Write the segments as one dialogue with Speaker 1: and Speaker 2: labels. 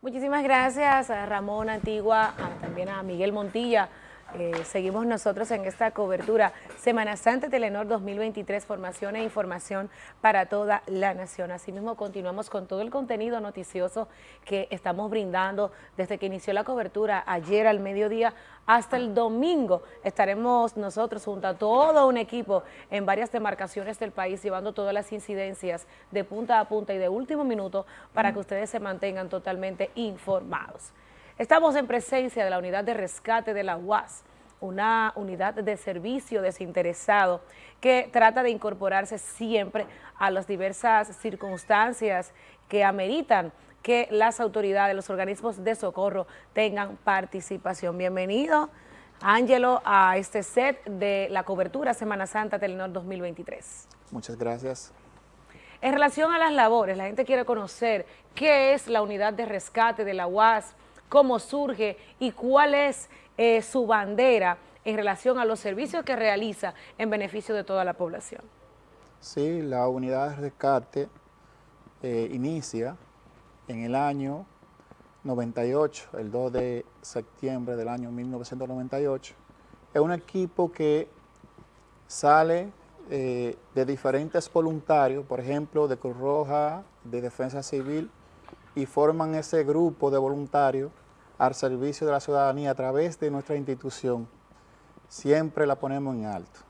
Speaker 1: Muchísimas gracias a Ramón Antigua, también a Miguel Montilla. Eh, seguimos nosotros en esta cobertura Semana Santa Telenor 2023, formación e información para toda la nación. Asimismo, continuamos con todo el contenido noticioso que estamos brindando desde que inició la cobertura ayer al mediodía hasta el domingo. Estaremos nosotros junto a todo un equipo en varias demarcaciones del país llevando todas las incidencias de punta a punta y de último minuto para que ustedes se mantengan totalmente informados. Estamos en presencia de la unidad de rescate de la UAS, una unidad de servicio desinteresado que trata de incorporarse siempre a las diversas circunstancias que ameritan que las autoridades, los organismos de socorro tengan participación. Bienvenido, Ángelo, a este set de la cobertura Semana Santa Telenor 2023.
Speaker 2: Muchas gracias.
Speaker 1: En relación a las labores, la gente quiere conocer qué es la unidad de rescate de la UAS, cómo surge y cuál es eh, su bandera en relación a los servicios que realiza en beneficio de toda la población.
Speaker 2: Sí, la unidad de rescate eh, inicia en el año 98, el 2 de septiembre del año 1998. Es un equipo que sale eh, de diferentes voluntarios, por ejemplo, de Cruz Roja, de Defensa Civil, y forman ese grupo de voluntarios al servicio de la ciudadanía a través de nuestra institución. Siempre la ponemos en alto.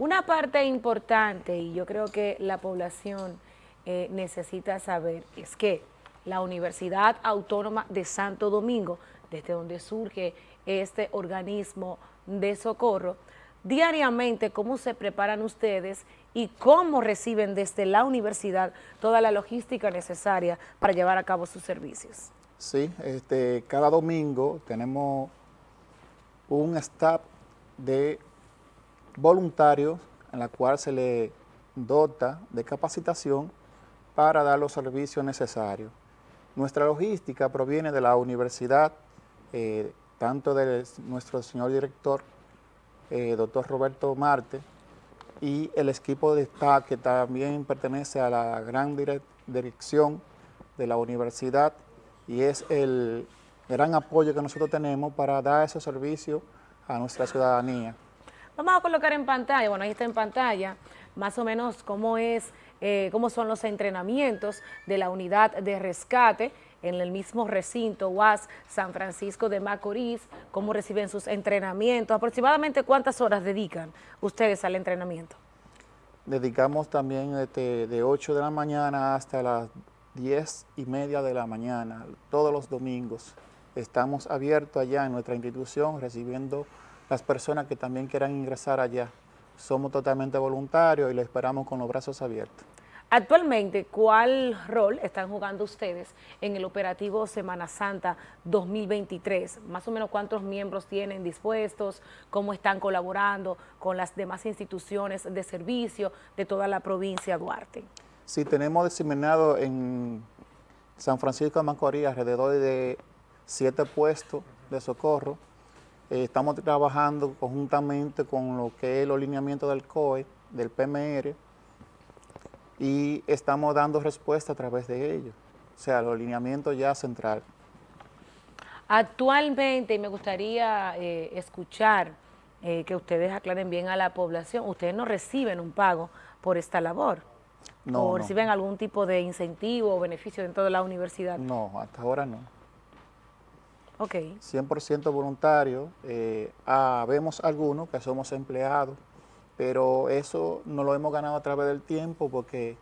Speaker 1: Una parte importante, y yo creo que la población eh, necesita saber, es que la Universidad Autónoma de Santo Domingo, desde donde surge este organismo de socorro, diariamente cómo se preparan ustedes y cómo reciben desde la universidad toda la logística necesaria para llevar a cabo sus servicios.
Speaker 2: Sí, este, cada domingo tenemos un staff de voluntarios en la cual se le dota de capacitación para dar los servicios necesarios. Nuestra logística proviene de la universidad, eh, tanto de nuestro señor director eh, doctor Roberto Marte, y el equipo de staff que también pertenece a la gran dirección de la universidad y es el gran apoyo que nosotros tenemos para dar ese servicio a nuestra ciudadanía.
Speaker 1: Vamos a colocar en pantalla, bueno, ahí está en pantalla, más o menos cómo es, eh, cómo son los entrenamientos de la unidad de rescate, en el mismo recinto UAS San Francisco de Macorís, cómo reciben sus entrenamientos, aproximadamente cuántas horas dedican ustedes al entrenamiento.
Speaker 2: Dedicamos también este, de 8 de la mañana hasta las 10 y media de la mañana, todos los domingos. Estamos abiertos allá en nuestra institución recibiendo las personas que también quieran ingresar allá. Somos totalmente voluntarios y les esperamos con los brazos abiertos.
Speaker 1: Actualmente, ¿cuál rol están jugando ustedes en el operativo Semana Santa 2023? Más o menos cuántos miembros tienen dispuestos, cómo están colaborando con las demás instituciones de servicio de toda la provincia de Duarte.
Speaker 2: Sí, tenemos diseminado en San Francisco de Macorís alrededor de siete puestos de socorro. Eh, estamos trabajando conjuntamente con lo que es el alineamiento del COE, del PMR, y estamos dando respuesta a través de ellos, o sea, los lineamientos ya central.
Speaker 1: Actualmente, me gustaría eh, escuchar eh, que ustedes aclaren bien a la población, ustedes no reciben un pago por esta labor,
Speaker 2: no,
Speaker 1: o reciben algún tipo de incentivo o beneficio dentro de la universidad.
Speaker 2: No, hasta ahora no.
Speaker 1: Ok.
Speaker 2: 100% voluntario, eh, ah, vemos algunos que somos empleados, pero eso no lo hemos ganado a través del tiempo porque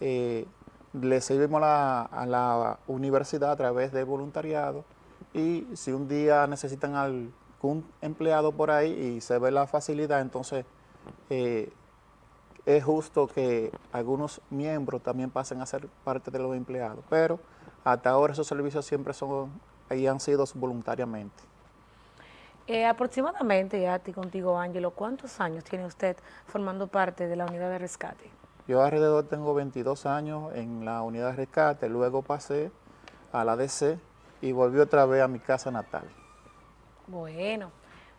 Speaker 2: eh, le servimos a la universidad a través de voluntariado y si un día necesitan algún empleado por ahí y se ve la facilidad, entonces eh, es justo que algunos miembros también pasen a ser parte de los empleados, pero hasta ahora esos servicios siempre son y han sido voluntariamente.
Speaker 1: Eh, aproximadamente, ya ti contigo, Ángelo, ¿cuántos años tiene usted formando parte de la unidad de rescate?
Speaker 2: Yo alrededor tengo 22 años en la unidad de rescate, luego pasé a la DC y volví otra vez a mi casa natal.
Speaker 1: Bueno,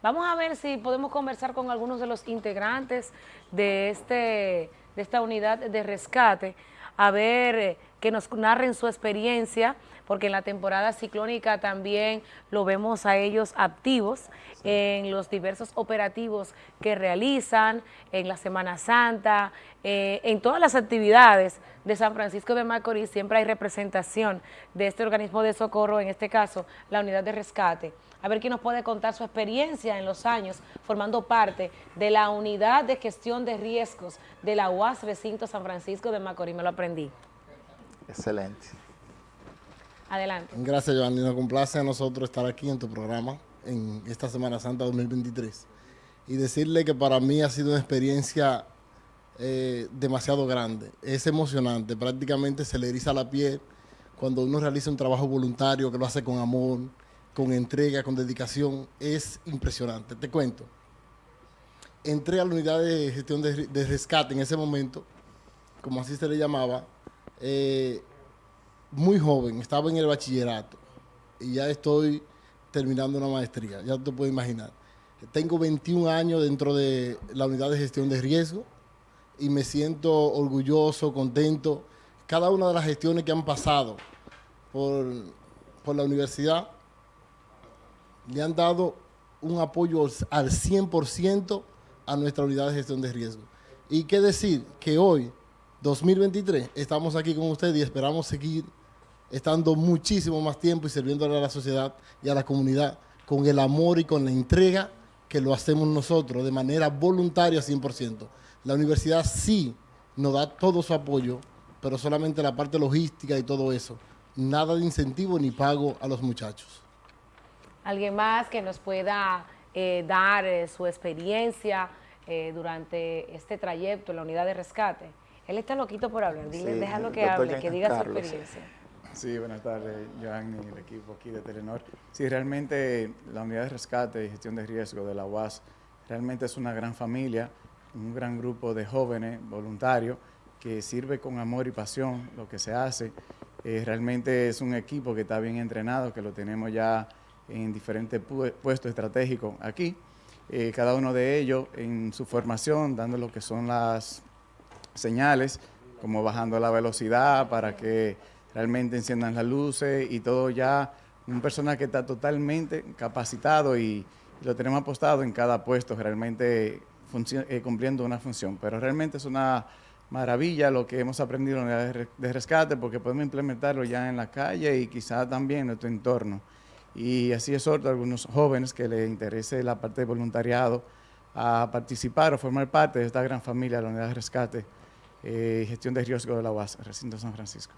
Speaker 1: vamos a ver si podemos conversar con algunos de los integrantes de, este, de esta unidad de rescate, a ver que nos narren su experiencia, porque en la temporada ciclónica también lo vemos a ellos activos en los diversos operativos que realizan, en la Semana Santa, eh, en todas las actividades de San Francisco de Macorís siempre hay representación de este organismo de socorro, en este caso la unidad de rescate. A ver quién nos puede contar su experiencia en los años formando parte de la unidad de gestión de riesgos de la UAS Recinto San Francisco de Macorís. Me lo aprendí.
Speaker 2: Excelente.
Speaker 1: Adelante.
Speaker 3: Gracias, Giovanni. Nos complace a nosotros estar aquí en tu programa en esta Semana Santa 2023 y decirle que para mí ha sido una experiencia eh, demasiado grande. Es emocionante, prácticamente se le eriza la piel cuando uno realiza un trabajo voluntario que lo hace con amor, con entrega, con dedicación. Es impresionante. Te cuento. Entré a la unidad de gestión de, rescate en ese momento, como así se le llamaba, eh, muy joven, estaba en el bachillerato y ya estoy terminando una maestría, ya te puedes imaginar. Tengo 21 años dentro de la unidad de gestión de riesgo y me siento orgulloso, contento. Cada una de las gestiones que han pasado por, por la universidad le han dado un apoyo al 100% a nuestra unidad de gestión de riesgo. Y qué decir que hoy, 2023, estamos aquí con ustedes y esperamos seguir estando muchísimo más tiempo y sirviéndole a la sociedad y a la comunidad con el amor y con la entrega que lo hacemos nosotros de manera voluntaria 100%. La universidad sí nos da todo su apoyo, pero solamente la parte logística y todo eso. Nada de incentivo ni pago a los muchachos.
Speaker 1: ¿Alguien más que nos pueda eh, dar eh, su experiencia eh, durante este trayecto en la unidad de rescate? Él está loquito por hablar, Dile, déjalo que hable, que diga su experiencia.
Speaker 4: Sí, buenas tardes, Joan y el equipo aquí de Telenor. Sí, realmente la unidad de rescate y gestión de riesgo de la UAS realmente es una gran familia, un gran grupo de jóvenes voluntarios que sirve con amor y pasión lo que se hace. Eh, realmente es un equipo que está bien entrenado, que lo tenemos ya en diferentes puestos estratégicos aquí. Eh, cada uno de ellos en su formación, dando lo que son las señales, como bajando la velocidad para que realmente enciendan las luces y todo ya, un personal que está totalmente capacitado y lo tenemos apostado en cada puesto, realmente eh, cumpliendo una función. Pero realmente es una maravilla lo que hemos aprendido en la de rescate porque podemos implementarlo ya en la calle y quizá también en nuestro entorno. Y así otro a algunos jóvenes que les interese la parte de voluntariado a participar o formar parte de esta gran familia de la unidad de rescate y eh, gestión de riesgo de la UAS, recinto San Francisco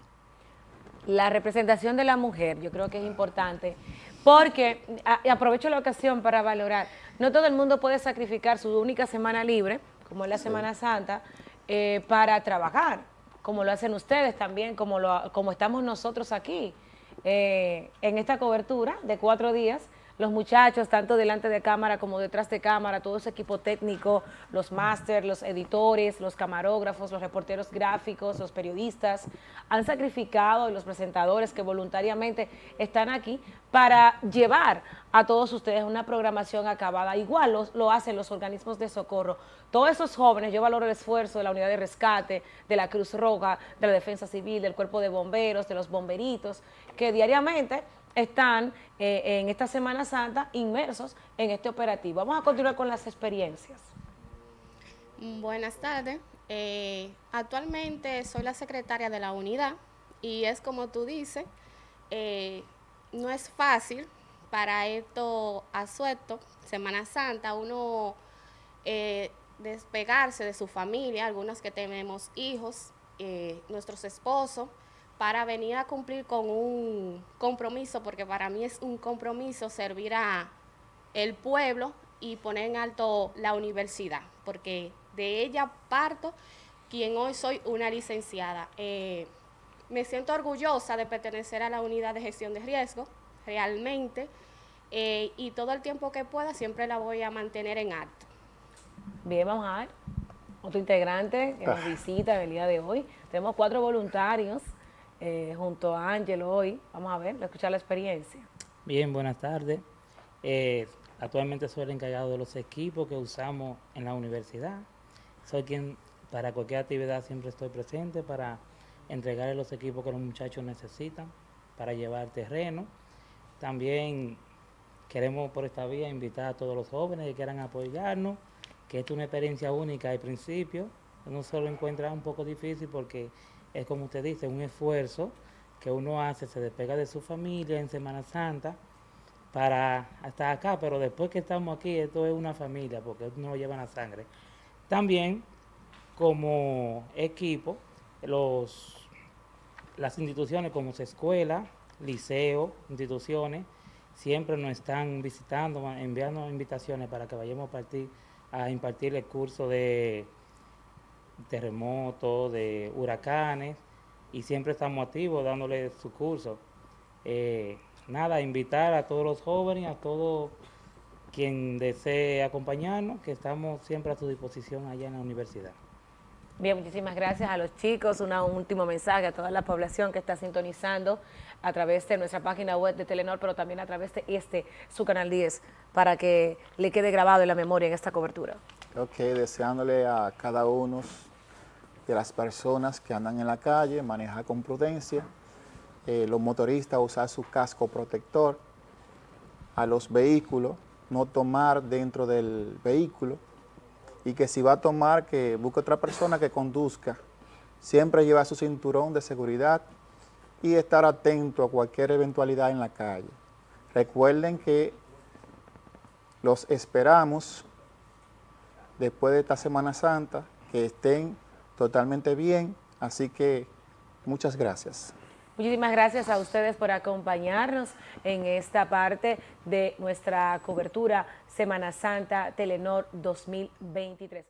Speaker 1: la representación de la mujer, yo creo que es importante, porque, aprovecho la ocasión para valorar, no todo el mundo puede sacrificar su única semana libre, como es la Semana Santa, eh, para trabajar, como lo hacen ustedes también, como, lo, como estamos nosotros aquí, eh, en esta cobertura de cuatro días, los muchachos, tanto delante de cámara como detrás de cámara, todo ese equipo técnico, los máster, los editores, los camarógrafos, los reporteros gráficos, los periodistas, han sacrificado y los presentadores que voluntariamente están aquí para llevar a todos ustedes una programación acabada. Igual lo, lo hacen los organismos de socorro. Todos esos jóvenes, yo valoro el esfuerzo de la unidad de rescate, de la Cruz Roja, de la Defensa Civil, del Cuerpo de Bomberos, de los bomberitos, que diariamente están eh, en esta Semana Santa inmersos en este operativo. Vamos a continuar con las experiencias.
Speaker 5: Buenas tardes. Eh, actualmente soy la secretaria de la unidad y es como tú dices, eh, no es fácil para esto asueto, Semana Santa, uno despegarse de su familia, algunos que tenemos hijos, nuestros esposos, para venir a cumplir con un compromiso, porque para mí es un compromiso servir a el pueblo y poner en alto la universidad, porque de ella parto quien hoy soy una licenciada. Eh, me siento orgullosa de pertenecer a la unidad de gestión de riesgo, realmente, eh, y todo el tiempo que pueda siempre la voy a mantener en alto.
Speaker 1: Bien, vamos a ver. Otro integrante que nos visita el día de hoy. Tenemos cuatro voluntarios eh, junto a Ángelo hoy. Vamos a ver, a escuchar la experiencia.
Speaker 6: Bien, buenas tardes. Eh, actualmente soy el encargado de los equipos que usamos en la universidad. Soy quien para cualquier actividad siempre estoy presente para entregarle los equipos que los muchachos necesitan para llevar terreno. También queremos por esta vía invitar a todos los jóvenes que quieran apoyarnos, que es una experiencia única al principio. Uno se lo encuentra un poco difícil porque es como usted dice, un esfuerzo que uno hace, se despega de su familia en Semana Santa para estar acá, pero después que estamos aquí, esto es una familia, porque uno lo lleva en la sangre. También, como equipo, los, las instituciones como escuela, liceo, instituciones, siempre nos están visitando, enviando invitaciones para que vayamos a, partir, a impartir el curso de terremotos, de huracanes, y siempre estamos activos dándole su curso. Eh, nada, invitar a todos los jóvenes, a todo quien desee acompañarnos, que estamos siempre a su disposición allá en la universidad.
Speaker 1: Bien, muchísimas gracias a los chicos. Un último mensaje a toda la población que está sintonizando a través de nuestra página web de Telenor, pero también a través de este, su canal 10, para que le quede grabado en la memoria en esta cobertura.
Speaker 2: Ok, deseándole a cada uno de las personas que andan en la calle, manejar con prudencia, eh, los motoristas usar su casco protector, a los vehículos, no tomar dentro del vehículo y que si va a tomar, que busque otra persona que conduzca. Siempre llevar su cinturón de seguridad y estar atento a cualquier eventualidad en la calle. Recuerden que los esperamos después de esta Semana Santa, que estén totalmente bien, así que muchas gracias.
Speaker 1: Muchísimas gracias a ustedes por acompañarnos en esta parte de nuestra cobertura Semana Santa Telenor 2023.